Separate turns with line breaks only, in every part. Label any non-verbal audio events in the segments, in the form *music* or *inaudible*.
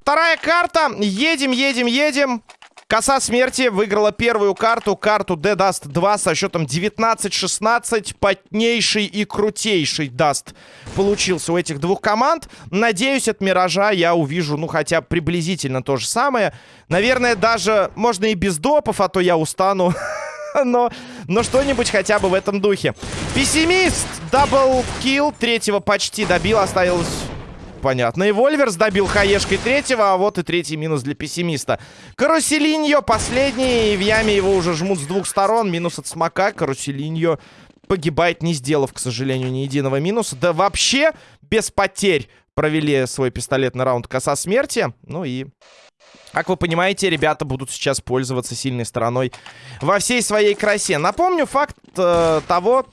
Вторая карта. Едем, едем, едем. Коса смерти выиграла первую карту, карту de_dust2 со счетом 19-16. Потнейший и крутейший Dust получился у этих двух команд. Надеюсь, от Миража я увижу, ну, хотя приблизительно то же самое. Наверное, даже можно и без допов, а то я устану. *laughs* *laughs* но, но что-нибудь хотя бы в этом духе. Пессимист! Double kill. Третьего почти добил. Оставилось понятно. И Вольверс добил хаешкой третьего, а вот и третий минус для пессимиста. Каруселиньо последний, и в яме его уже жмут с двух сторон. Минус от смока, Каруселиньо погибает, не сделав, к сожалению, ни единого минуса. Да вообще без потерь провели свой пистолетный раунд коса смерти. Ну и... Как вы понимаете, ребята будут сейчас пользоваться сильной стороной во всей своей красе. Напомню факт э, того,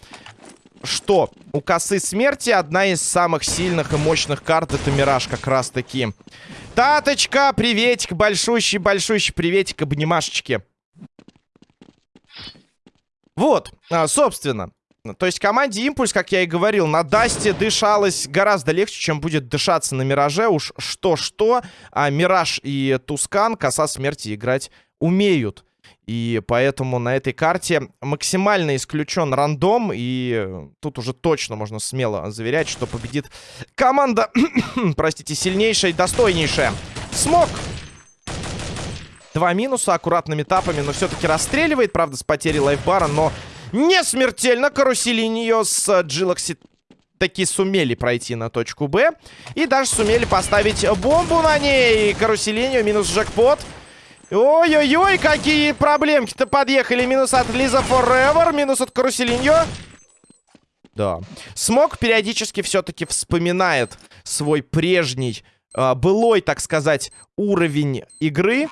что у косы смерти одна из самых сильных и мощных карт это Мираж как раз таки. Таточка, приветик, большущий-большущий приветик, обнимашечки. Вот, а, собственно. То есть команде Импульс, как я и говорил, на Дасте дышалось гораздо легче, чем будет дышаться на Мираже. Уж что-что, а Мираж и Тускан коса смерти играть умеют. И поэтому на этой карте максимально исключен рандом. И тут уже точно можно смело заверять, что победит команда, *coughs* простите, сильнейшая и достойнейшая. Смог! Два минуса аккуратными тапами, но все-таки расстреливает, правда, с потерей лайфбара, но не смертельно. Карусели нее с Джилокси таки сумели пройти на точку Б. И даже сумели поставить бомбу на ней. Каруселинию минус джекпот. Ой-ой-ой, какие проблемки-то подъехали. Минус от Лиза Forever, минус от Каруселиньо. Да. Смог периодически все-таки вспоминает свой прежний, э, былой, так сказать, уровень игры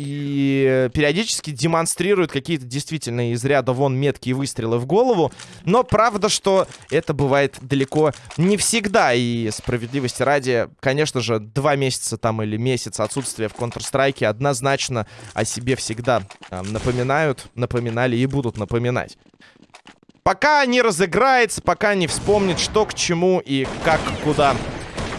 и периодически демонстрирует какие-то действительно из ряда вон меткие выстрелы в голову. Но правда, что это бывает далеко не всегда. И справедливости ради, конечно же, два месяца там или месяц отсутствия в Counter-Strike однозначно о себе всегда э, напоминают, напоминали и будут напоминать. Пока не разыграется, пока не вспомнит, что к чему и как куда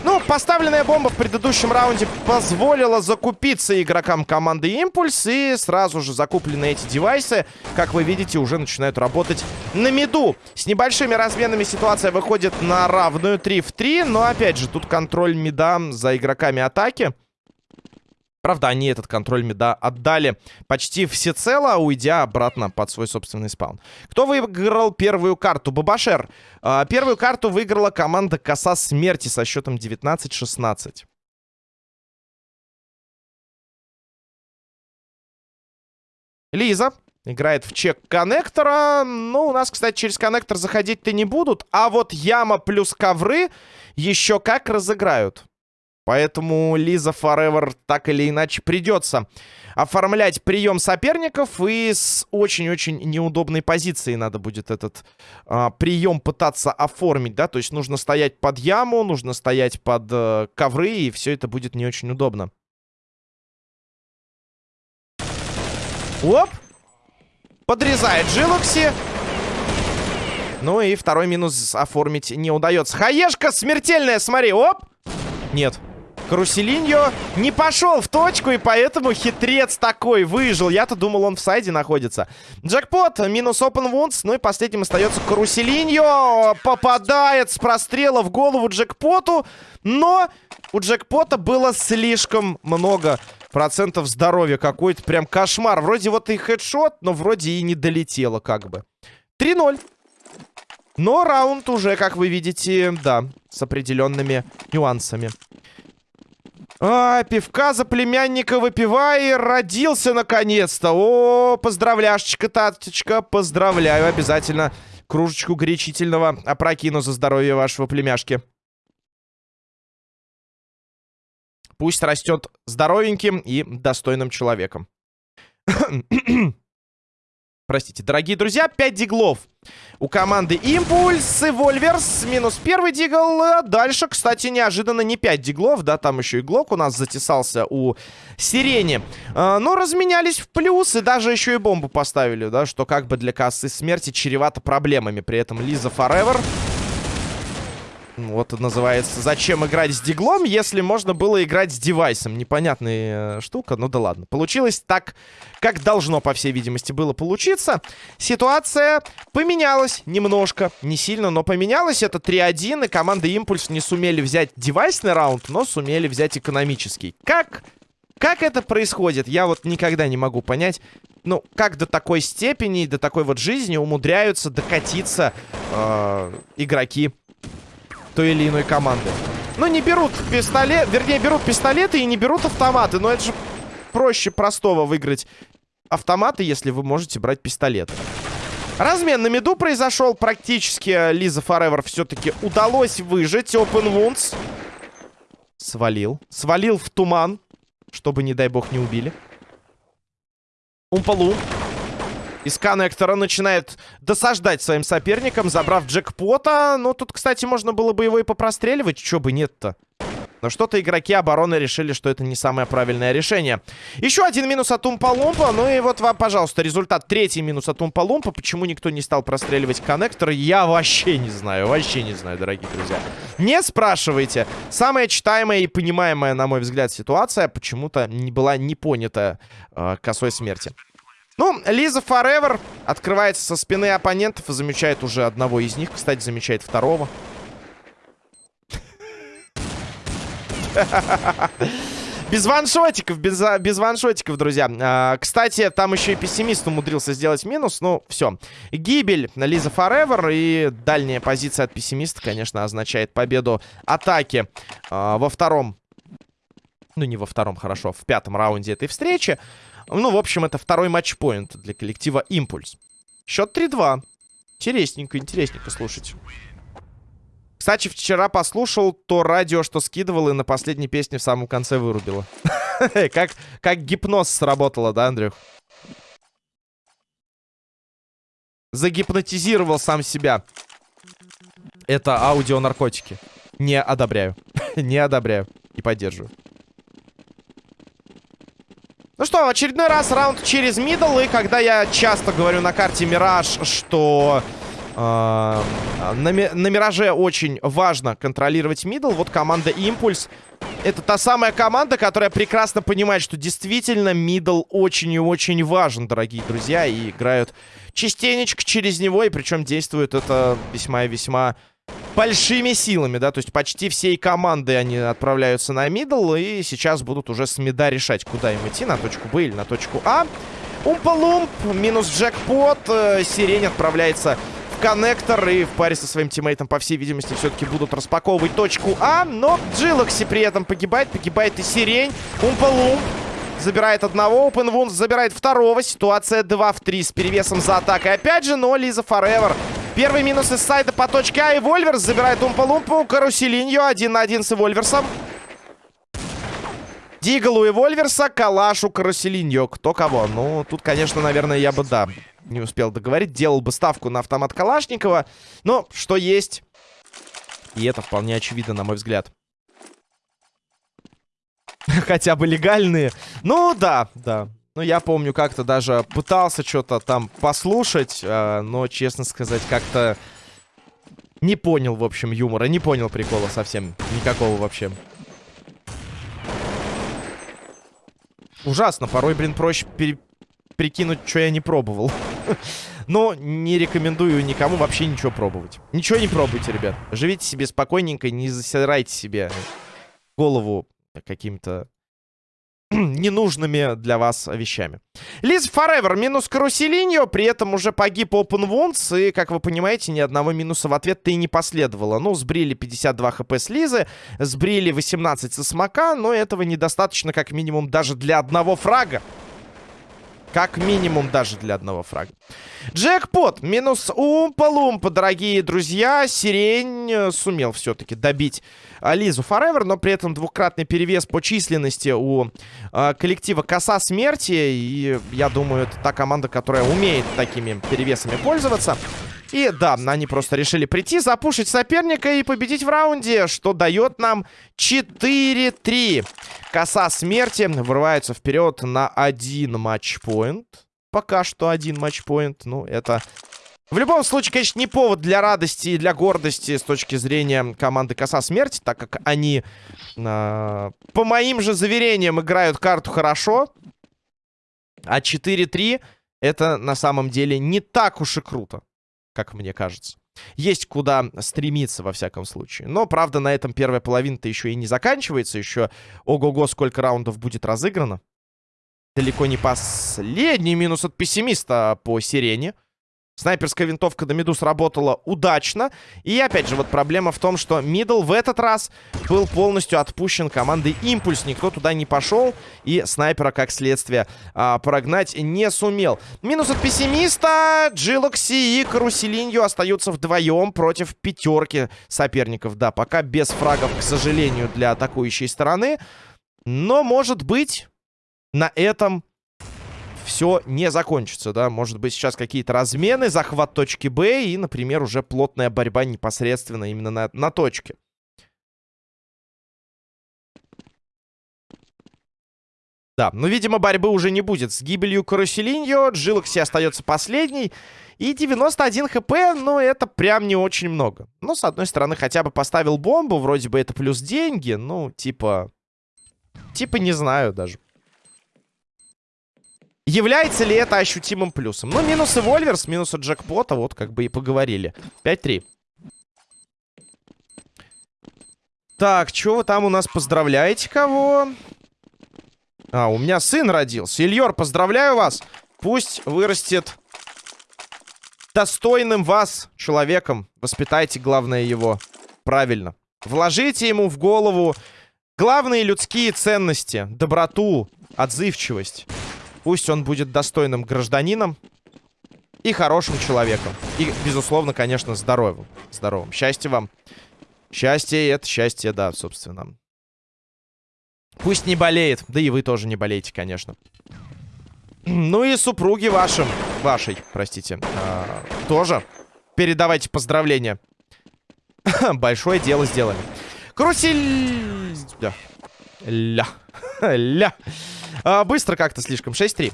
ну, поставленная бомба в предыдущем раунде позволила закупиться игрокам команды Импульс. И сразу же закупленные эти девайсы, как вы видите, уже начинают работать на миду. С небольшими разменами ситуация выходит на равную 3 в 3. Но, опять же, тут контроль мида за игроками атаки. Правда, они этот контроль меда отдали почти всецело, уйдя обратно под свой собственный спаун. Кто выиграл первую карту? Бабашер. А, первую карту выиграла команда Коса Смерти со счетом 19-16. Лиза играет в чек коннектора. Ну, у нас, кстати, через коннектор заходить-то не будут. А вот яма плюс ковры еще как разыграют. Поэтому Лиза Forever так или иначе придется оформлять прием соперников. И с очень-очень неудобной позиции надо будет этот а, прием пытаться оформить, да. То есть нужно стоять под яму, нужно стоять под а, ковры, и все это будет не очень удобно. Оп! Подрезает Джилокси. Ну и второй минус оформить не удается. Хаешка смертельная, смотри, оп! Нет. Каруселиньо не пошел в точку, и поэтому хитрец такой выжил. Я-то думал, он в сайде находится. Джекпот, минус open wounds. Ну и последним остается Каруселиньо. Попадает с прострела в голову Джекпоту. Но у Джекпота было слишком много процентов здоровья. Какой-то прям кошмар. Вроде вот и хедшот, но вроде и не долетело как бы. 3-0. Но раунд уже, как вы видите, да, с определенными нюансами. А, пивка за племянника выпивай, родился наконец-то. О, поздравляшечка, таточка, поздравляю. Обязательно кружечку горячительного опрокину за здоровье вашего племяшки. Пусть растет здоровеньким и достойным человеком. *clears throat* простите, дорогие друзья, 5 диглов. У команды Импульс и Вольверс минус первый дигл. А дальше, кстати, неожиданно не 5 диглов, да, там еще и Глок у нас затесался у Сирени. А, но разменялись в плюс и даже еще и бомбу поставили, да, что как бы для кассы смерти чревато проблемами. При этом Лиза Forever вот называется «Зачем играть с диглом, если можно было играть с девайсом?» Непонятная э, штука, ну да ладно. Получилось так, как должно, по всей видимости, было получиться. Ситуация поменялась немножко, не сильно, но поменялась. Это 3-1, и команда Импульс не сумели взять девайсный раунд, но сумели взять экономический. Как... Как это происходит, я вот никогда не могу понять. Ну, как до такой степени, до такой вот жизни умудряются докатиться э, игроки той или иной команды. Ну, не берут пистолет, вернее, берут пистолеты и не берут автоматы. Но это же проще простого выиграть автоматы, если вы можете брать пистолет. Размен на меду произошел. Практически Лиза Forever все-таки удалось выжить. Open Wounds. Свалил. Свалил в туман. Чтобы, не дай бог, не убили. Умпалу из коннектора начинает досаждать своим соперникам, забрав джекпота. Ну, тут, кстати, можно было бы его и попростреливать. Чё бы нет-то? Но что-то игроки обороны решили, что это не самое правильное решение. Еще один минус от Умпа-Лумпа. Ну и вот вам, пожалуйста, результат. Третий минус от Умпа-Лумпа. Почему никто не стал простреливать коннектор, я вообще не знаю. Вообще не знаю, дорогие друзья. Не спрашивайте. Самая читаемая и понимаемая, на мой взгляд, ситуация почему-то не была не понята э, косой смерти. Ну, Лиза Forever открывается со спины оппонентов и замечает уже одного из них. Кстати, замечает второго. Без ваншотиков, без, без ваншотиков, друзья. А, кстати, там еще и пессимист умудрился сделать минус. Ну, все. Гибель на Лиза Forever и дальняя позиция от пессимиста, конечно, означает победу атаки а, во втором... Ну, не во втором, хорошо, в пятом раунде этой встречи. Ну, в общем, это второй матчпоинт для коллектива «Импульс». Счет 3-2. Интересненько, интересненько слушать. Кстати, вчера послушал то радио, что скидывал, и на последней песне в самом конце вырубило. *laughs* как, как гипноз сработало, да, Андрюх? Загипнотизировал сам себя. Это аудионаркотики. Не одобряю. *laughs* Не одобряю. И поддерживаю. Ну что, в очередной раз раунд через мидл. И когда я часто говорю на карте Мираж, что э, на, на Мираже очень важно контролировать middle, вот команда Импульс. Это та самая команда, которая прекрасно понимает, что действительно middle очень и очень важен, дорогие друзья. И играют частенечко через него, и причем действует это весьма и весьма большими силами, да, то есть почти всей команды они отправляются на middle, и сейчас будут уже с мида решать, куда им идти, на точку Б или на точку А. Умпа-лумп, минус джекпот, э, Сирень отправляется в коннектор, и в паре со своим тиммейтом, по всей видимости, все-таки будут распаковывать точку А, но Джилокси при этом погибает, погибает и Сирень. Умпа-лумп забирает одного, Open забирает второго, ситуация 2 в 3 с перевесом за атакой опять же, но Лиза Forever Первый минус из сайта по точке А. И Вольверс забирает Умпа-Лумпу. Каруселиньо один на один с Вольверсом. Дигалу и Вольверса, Калашу, Каруселиньо. Кто кого? Ну, тут, конечно, наверное, я бы, да, не успел договорить. Делал бы ставку на автомат Калашникова. Но что есть. И это вполне очевидно, на мой взгляд. *laughs* Хотя бы легальные. Ну, да, да. Ну, я помню, как-то даже пытался что-то там послушать, э, но, честно сказать, как-то не понял, в общем, юмора. Не понял прикола совсем. Никакого вообще. Ужасно. Порой, блин, проще пере... прикинуть, что я не пробовал. *laughs* Но не рекомендую никому вообще ничего пробовать. Ничего не пробуйте, ребят. Живите себе спокойненько, не засирайте себе голову каким-то *clears throat* ненужными для вас вещами. Лиз Forever минус Каруселиньо, при этом уже погиб Open Wounds, и, как вы понимаете, ни одного минуса в ответ-то и не последовало. Ну, сбрили 52 хп с Лизы, сбрили 18 со Смока, но этого недостаточно, как минимум, даже для одного фрага. Как минимум даже для одного фрага. Джекпот. Минус Умпа-Лумпа, дорогие друзья. Сирень э, сумел все-таки добить Лизу Форевер, но при этом двукратный перевес по численности у э, коллектива Коса Смерти. И я думаю, это та команда, которая умеет такими перевесами пользоваться. И да, они просто решили прийти, запушить соперника и победить в раунде, что дает нам 4-3. Коса смерти вырывается вперед на один матчпоинт. Пока что один матчпоинт. Ну, это... В любом случае, конечно, не повод для радости и для гордости с точки зрения команды Коса Смерти, так как они, э, по моим же заверениям, играют карту хорошо. А 4-3 это на самом деле не так уж и круто как мне кажется. Есть куда стремиться, во всяком случае. Но, правда, на этом первая половина-то еще и не заканчивается. Еще, ого-го, сколько раундов будет разыграно. Далеко не последний минус от пессимиста по сирене. Снайперская винтовка до миду сработала удачно. И опять же, вот проблема в том, что мидл в этот раз был полностью отпущен командой Импульс. Никто туда не пошел. И снайпера, как следствие, а, прогнать не сумел. Минус от пессимиста. Джилокси и Каруселинью остаются вдвоем против пятерки соперников. Да, пока без фрагов, к сожалению, для атакующей стороны. Но, может быть, на этом все не закончится, да. Может быть, сейчас какие-то размены, захват точки Б и, например, уже плотная борьба непосредственно именно на, на точке. Да, но, видимо, борьбы уже не будет. С гибелью Каруселиньо Джилокси остается последний. И 91 хп, ну, это прям не очень много. Но, с одной стороны, хотя бы поставил бомбу. Вроде бы это плюс деньги. Ну, типа... Типа не знаю даже. Является ли это ощутимым плюсом? Ну, минусы Вольверс, минусы джекпота, вот как бы и поговорили. 5-3. Так, что вы там у нас поздравляете кого? А, у меня сын родился. Ильер, поздравляю вас. Пусть вырастет достойным вас человеком. Воспитайте, главное, его правильно. Вложите ему в голову главные людские ценности. Доброту, отзывчивость. Пусть он будет достойным гражданином и хорошим человеком. И, безусловно, конечно, здоровым. Здоровым. Счастья вам. Счастье — это счастье, да, собственно. Пусть не болеет. Да и вы тоже не болеете, конечно. Ну и супруги вашим, вашей, простите, а, тоже передавайте поздравления. *laughs* Большое дело сделали. Карусель... Ля. Ля. *laughs* А, быстро как-то слишком. 6-3.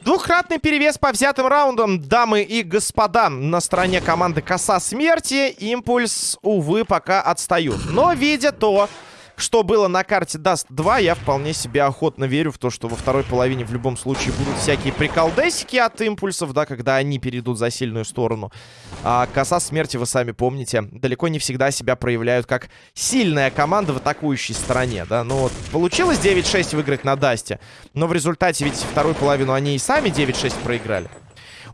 Двухкратный перевес по взятым раундам, дамы и господа, на стороне команды Коса Смерти. Импульс, увы, пока отстают. Но видя то, что было на карте Dust 2, я вполне себе охотно верю в то, что во второй половине в любом случае будут всякие приколдесики от импульсов, да, когда они перейдут за сильную сторону. А коса смерти, вы сами помните, далеко не всегда себя проявляют как сильная команда в атакующей стороне, да. Ну вот, получилось 9-6 выиграть на Дасте, но в результате, видите, вторую половину они и сами 9-6 проиграли.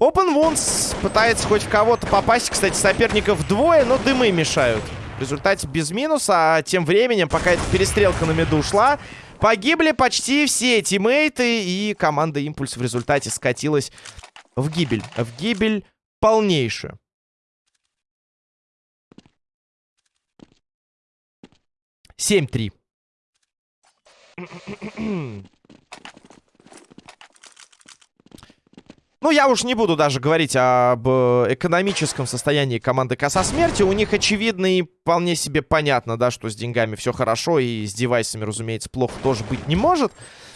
Open Wounds пытается хоть в кого-то попасть. Кстати, соперников двое, но дымы мешают. В результате без минуса, а тем временем, пока эта перестрелка на меду ушла, погибли почти все тиммейты, и команда Импульс в результате скатилась в гибель. В гибель полнейшую. Семь Ну, я уж не буду даже говорить об э, экономическом состоянии команды Коса Смерти. У них очевидно и вполне себе понятно, да, что с деньгами все хорошо. И с девайсами, разумеется, плохо тоже быть не может.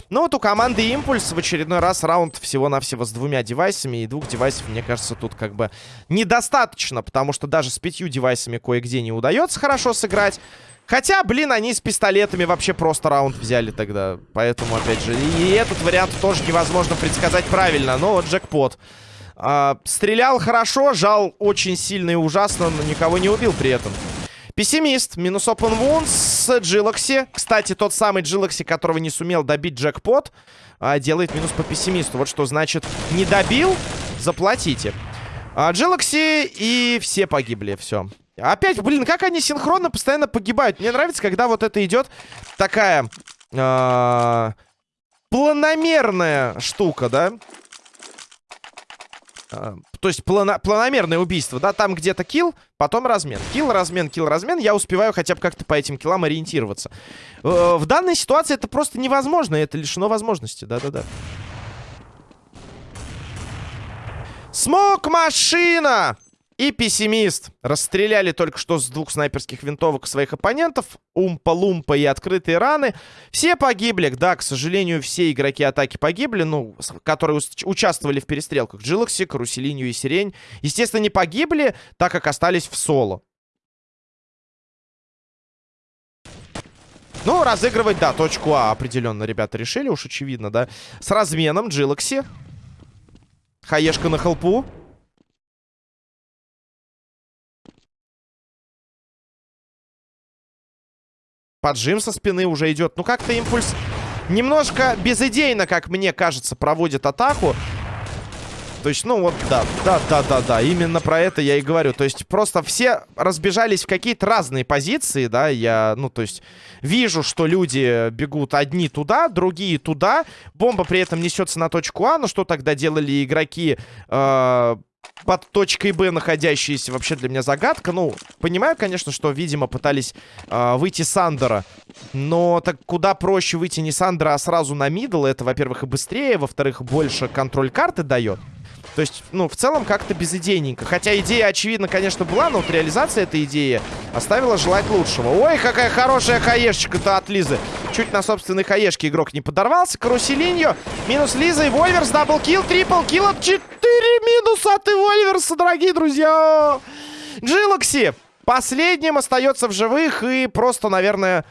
Но вот у команды Импульс в очередной раз раунд всего-навсего с двумя девайсами. И двух девайсов, мне кажется, тут как бы недостаточно. Потому что даже с пятью девайсами кое-где не удается хорошо сыграть. Хотя, блин, они с пистолетами вообще просто раунд взяли тогда. Поэтому, опять же, и этот вариант тоже невозможно предсказать правильно. Но вот джекпот. А, стрелял хорошо, жал очень сильно и ужасно, но никого не убил при этом. Пессимист. Минус open wounds с Джилокси. Кстати, тот самый Джилокси, которого не сумел добить джекпот, а, делает минус по пессимисту. Вот что значит не добил, заплатите. А, Джилокси и все погибли, все. Опять, блин, как они синхронно постоянно погибают. Мне нравится, когда вот это идет такая... Э планомерная штука, да? А, то есть плано планомерное убийство, да? Там где-то килл, потом размен. Килл, размен, килл, размен. Я успеваю хотя бы как-то по этим киллам ориентироваться. Э в данной ситуации это просто невозможно. Это лишено возможности. Да-да-да. Смок-машина! И пессимист. Расстреляли только что с двух снайперских винтовок своих оппонентов. Умпа-лумпа и открытые раны. Все погибли. Да, к сожалению, все игроки атаки погибли. Ну, которые участвовали в перестрелках. Джилокси, Каруселинью и Сирень. Естественно, не погибли, так как остались в соло. Ну, разыгрывать, да, точку А определенно ребята решили. Уж очевидно, да. С разменом Джилокси. Хаешка на холпу. Поджим со спины уже идет. Ну, как-то импульс немножко безыдейно, как мне кажется, проводит атаку. То есть, ну вот, да, да, да, да, да, именно про это я и говорю. То есть, просто все разбежались в какие-то разные позиции, да, я, ну, то есть, вижу, что люди бегут одни туда, другие туда, бомба при этом несется на точку А, но что тогда делали игроки, э под точкой Б находящиеся вообще для меня загадка. Ну, понимаю, конечно, что, видимо, пытались э, выйти с андера. Но так куда проще выйти не с андера, а сразу на middle. Это, во-первых, и быстрее, во-вторых, больше контроль карты дает. То есть, ну, в целом как-то безидейненько. Хотя идея, очевидно, конечно, была, но вот реализация этой идеи оставила желать лучшего. Ой, какая хорошая хаешечка-то от Лизы. Чуть на собственной хаешке игрок не подорвался. Каруселиньо. Минус Лиза и Вольверс. Double kill, triple kill от 4 минуса от Вольверса, дорогие друзья. Джилокси последним остается в живых и просто, наверное,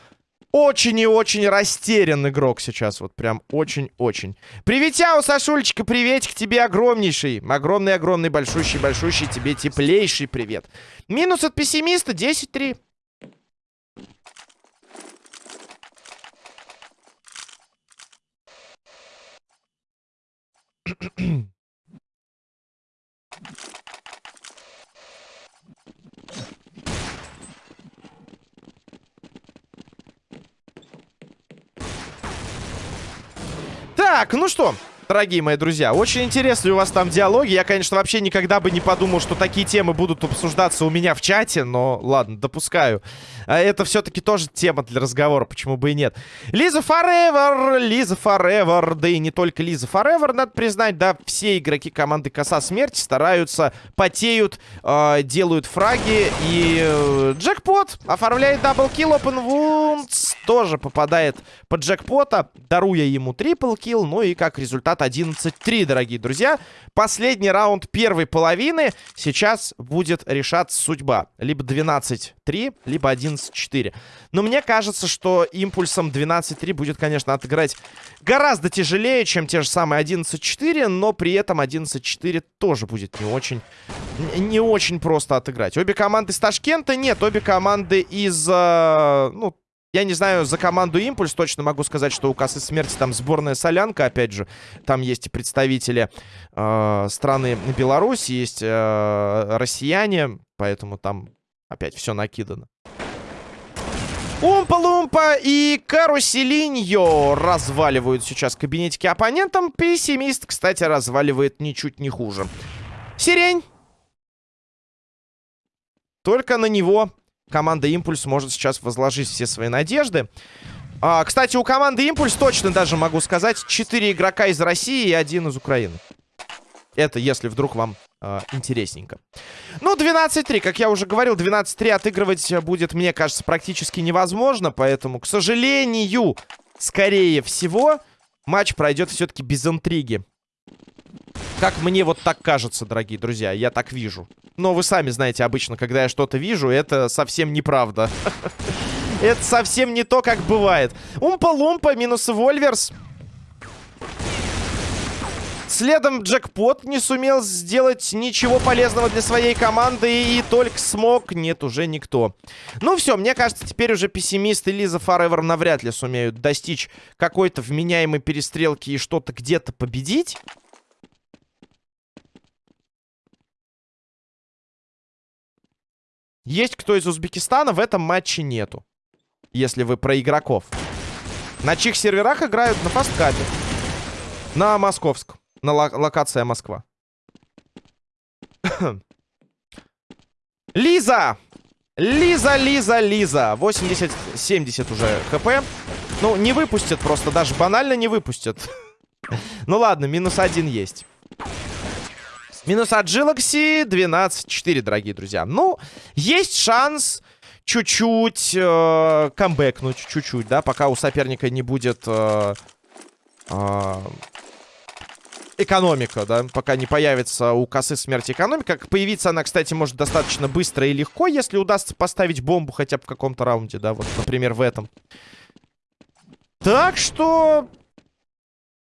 очень и очень растерян игрок сейчас. Вот прям очень-очень. Приветяу, Сашульчика, приветик тебе огромнейший. Огромный-огромный, большущий-большущий тебе теплейший привет. Минус от пессимиста 10-3. Так, ну что, дорогие мои друзья. Очень интересные у вас там диалоги. Я, конечно, вообще никогда бы не подумал, что такие темы будут обсуждаться у меня в чате. Но ладно, допускаю. А это все-таки тоже тема для разговора, почему бы и нет. Лиза Forever, Лиза Forever. Да и не только Лиза Forever, надо признать. Да, все игроки команды Коса Смерти стараются, потеют, э, делают фраги. И э, джекпот оформляет double kill. Open Wounds тоже попадает под джекпота, даруя ему triple kill. Ну и как результат 11-3, дорогие друзья. Последний раунд первой половины. Сейчас будет решаться судьба. Либо 12-3, либо 11-4. Но мне кажется, что импульсом 12-3 будет, конечно, отыграть гораздо тяжелее, чем те же самые 11-4. Но при этом 11-4 тоже будет не очень, не очень просто отыграть. Обе команды из Ташкента? Нет, обе команды из... Э, ну, я не знаю, за команду «Импульс» точно могу сказать, что у Кассы Смерти там сборная солянка, опять же. Там есть и представители э, страны Беларусь, есть э, россияне, поэтому там опять все накидано. Умпа-лумпа и Каруселиньо разваливают сейчас кабинетики оппонентам. Пессимист, кстати, разваливает ничуть не хуже. Сирень. Только на него команда Импульс может сейчас возложить все свои надежды. А, кстати, у команды Импульс точно даже могу сказать 4 игрока из России и один из Украины. Это если вдруг вам э, интересненько. Ну, 12-3, как я уже говорил, 12-3 отыгрывать будет, мне кажется, практически невозможно. Поэтому, к сожалению, скорее всего, матч пройдет все-таки без интриги. Как мне вот так кажется, дорогие друзья, я так вижу. Но вы сами знаете, обычно, когда я что-то вижу, это совсем неправда. *laughs* Это совсем не то, как бывает. Умпа-лумпа минус Вольверс. Следом джекпот не сумел сделать ничего полезного для своей команды. И только смог. Нет, уже никто. Ну все, мне кажется, теперь уже пессимисты Лиза Форевер навряд ли сумеют достичь какой-то вменяемой перестрелки и что-то где-то победить. Есть кто из Узбекистана, в этом матче нету. Если вы про игроков. На чьих серверах играют? На фасткапе. На московском. На ло локация Москва. *coughs* Лиза! Лиза, Лиза, Лиза. 80-70 уже хп. Ну, не выпустят просто. Даже банально не выпустят. *laughs* ну ладно, минус один есть. Минус от Джилокси 12-4, дорогие друзья. Ну, есть шанс чуть-чуть э, камбэкнуть, чуть-чуть, да, пока у соперника не будет э, э, экономика, да, пока не появится у косы смерти экономика. Появиться она, кстати, может достаточно быстро и легко, если удастся поставить бомбу хотя бы в каком-то раунде, да, вот, например, в этом. Так что...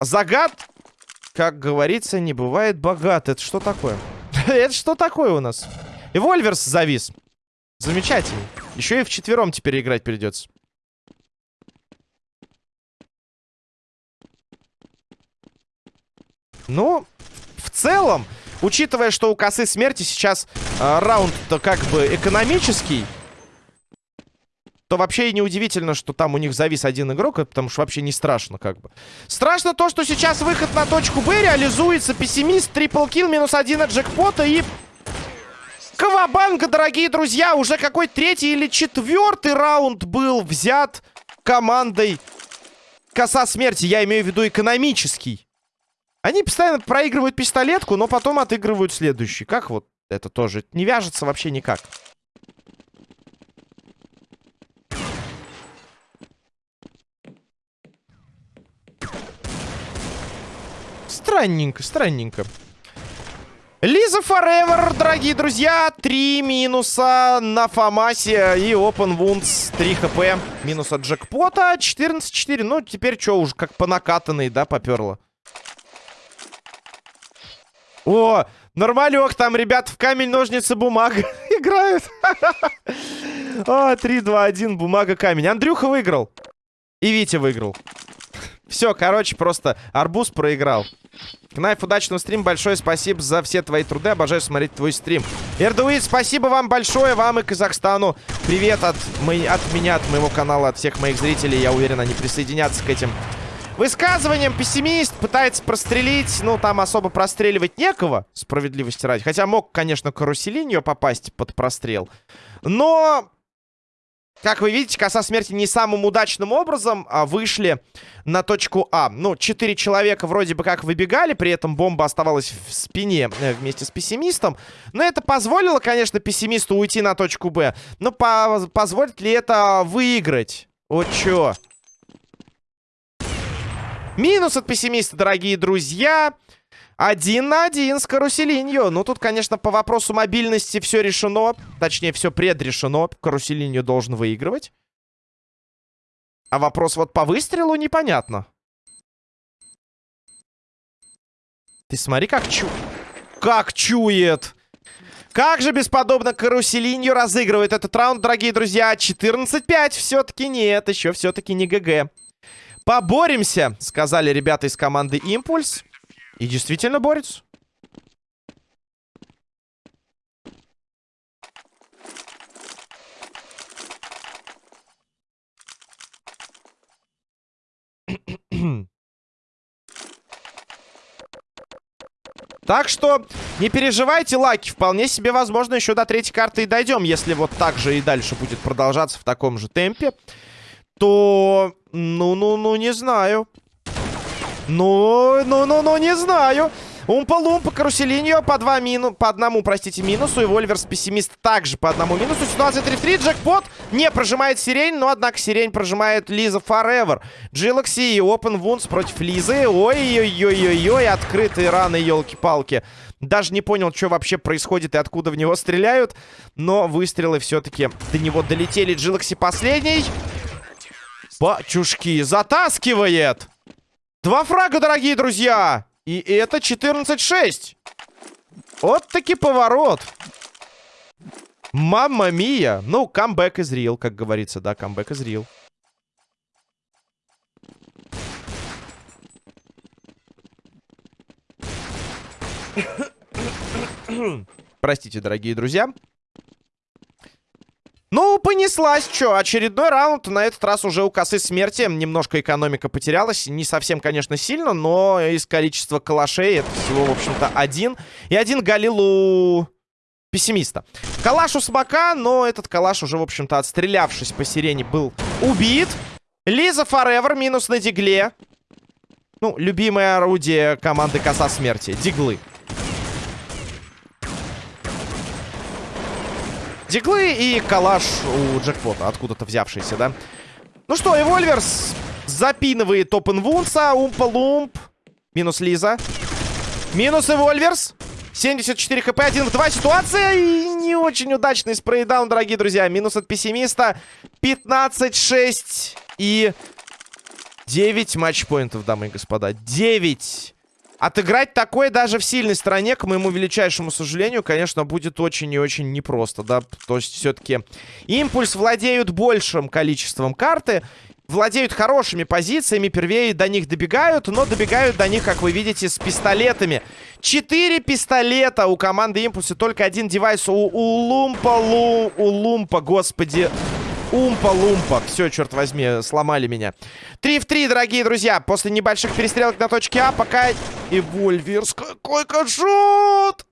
Загад, как говорится, не бывает богат. Это что такое? *laughs* Это что такое у нас? И Вольверс завис. Замечательно. Еще и в четвером теперь играть придется. Ну, в целом, учитывая, что у косы смерти сейчас э, раунд-то как бы экономический, то вообще и неудивительно, что там у них завис один игрок, потому что вообще не страшно как бы. Страшно то, что сейчас выход на точку Б реализуется. Пессимист, трипл килл, минус один от джекпота и... Кавабанга, дорогие друзья, уже какой третий или четвертый раунд был взят командой Коса Смерти. Я имею в виду экономический. Они постоянно проигрывают пистолетку, но потом отыгрывают следующий. Как вот это тоже? Не вяжется вообще никак. Странненько, странненько. Лиза Forever, дорогие друзья. Три минуса на Фамасе и Open Wounds 3 хп. Минус от джекпота. 14-4. Ну, теперь что, уже как по накатанной, да, поперло. О, нормалек, там ребят в камень, ножницы, бумага *laughs* играют. *laughs* О, 3, 2, 1, бумага, камень. Андрюха выиграл. И Витя выиграл. Все, короче, просто арбуз проиграл. Кнайф, удачного стрима. Большое спасибо за все твои труды. Обожаю смотреть твой стрим. Эрдуит, спасибо вам большое. Вам и Казахстану. Привет от, мы, от меня, от моего канала, от всех моих зрителей. Я уверен, они присоединятся к этим Высказыванием пессимист пытается прострелить. Ну, там особо простреливать некого, справедливости ради. Хотя мог, конечно, каруселинью попасть под прострел. Но, как вы видите, коса смерти не самым удачным образом а вышли на точку А. Ну, четыре человека вроде бы как выбегали, при этом бомба оставалась в спине э, вместе с пессимистом. Но это позволило, конечно, пессимисту уйти на точку Б. Но по позволит ли это выиграть? Вот чё? Минус от пессимиста, дорогие друзья. Один на один с каруселинью. Ну, тут, конечно, по вопросу мобильности все решено. Точнее, все предрешено. Каруселинью должен выигрывать. А вопрос вот по выстрелу непонятно. Ты смотри, как чу... Как чует! Как же бесподобно каруселинью разыгрывает этот раунд, дорогие друзья. 14-5. Все-таки нет, еще все-таки не ГГ. Поборемся, сказали ребята из команды Импульс. И действительно борются. *clears throat* Так что не переживайте, лаки. Вполне себе возможно еще до третьей карты и дойдем, если вот так же и дальше будет продолжаться в таком же темпе то... Ну-ну-ну, не знаю. Ну, ну-ну-ну, не знаю. Умпа-лумпа, каруселиньо по, два мину... по одному, простите, минусу. И Вольверс пессимист также по одному минусу. Ситуация 3-3. Джекпот не прожимает сирень, но, однако, сирень прожимает Лиза Forever. Джилокси и Open Wounds против Лизы. Ой-ой-ой-ой-ой, открытые раны, елки-палки. Даже не понял, что вообще происходит и откуда в него стреляют. Но выстрелы все-таки до него долетели. Джилокси последний. Батюшки, затаскивает! Два фрага, дорогие друзья! И это 14-6. Вот таки поворот. Мамма мия. Ну, камбэк из real, как говорится, да, камбэк из real. Простите, дорогие друзья. Ну, понеслась, что, очередной раунд, на этот раз уже у косы смерти, немножко экономика потерялась, не совсем, конечно, сильно, но из количества калашей это всего, в общем-то, один, и один галил у пессимиста. Калаш у смока, но этот калаш уже, в общем-то, отстрелявшись по сирене, был убит. Лиза Форевер минус на дигле. Ну, любимое орудие команды коса смерти, диглы. Диглы и калаш у джекпота, откуда-то взявшийся, да? Ну что, Эвольверс запинывает Опенвунса, Умпа-Лумп. Минус Лиза. Минус Эвольверс. 74 хп, 1 в 2 ситуация. И не очень удачный спрейдаун, дорогие друзья. Минус от пессимиста. 15-6 и 9 матчпоинтов, дамы и господа. 9. Отыграть такое даже в сильной стороне, к моему величайшему сожалению, конечно, будет очень и очень непросто, да. То есть, все-таки импульс владеют большим количеством карты, владеют хорошими позициями, первее до них добегают, но добегают до них, как вы видите, с пистолетами. Четыре пистолета у команды импульса, только один девайс у, у Лумпа, Лу, у Лумпа, господи, Умпа-лумпа. Все, черт возьми, сломали меня. 3 в 3, дорогие друзья. После небольших перестрелок на точке А, пока... И Вольверс, какой хэдшот!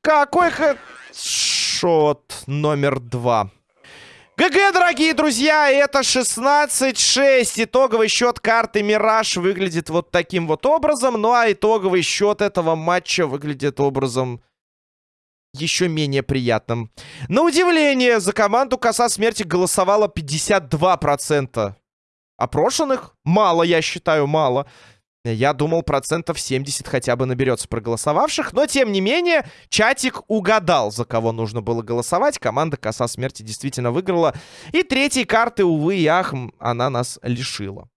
Какой хэдшот номер два. ГГ, дорогие друзья, это 16-6. Итоговый счет карты Мираж выглядит вот таким вот образом. Ну а итоговый счет этого матча выглядит образом еще менее приятным. На удивление, за команду Коса Смерти голосовало 52%. Опрошенных? Мало, я считаю, мало. Я думал, процентов 70 хотя бы наберется проголосовавших. Но, тем не менее, чатик угадал, за кого нужно было голосовать. Команда Коса Смерти действительно выиграла. И третьей карты, увы и ах, она нас лишила.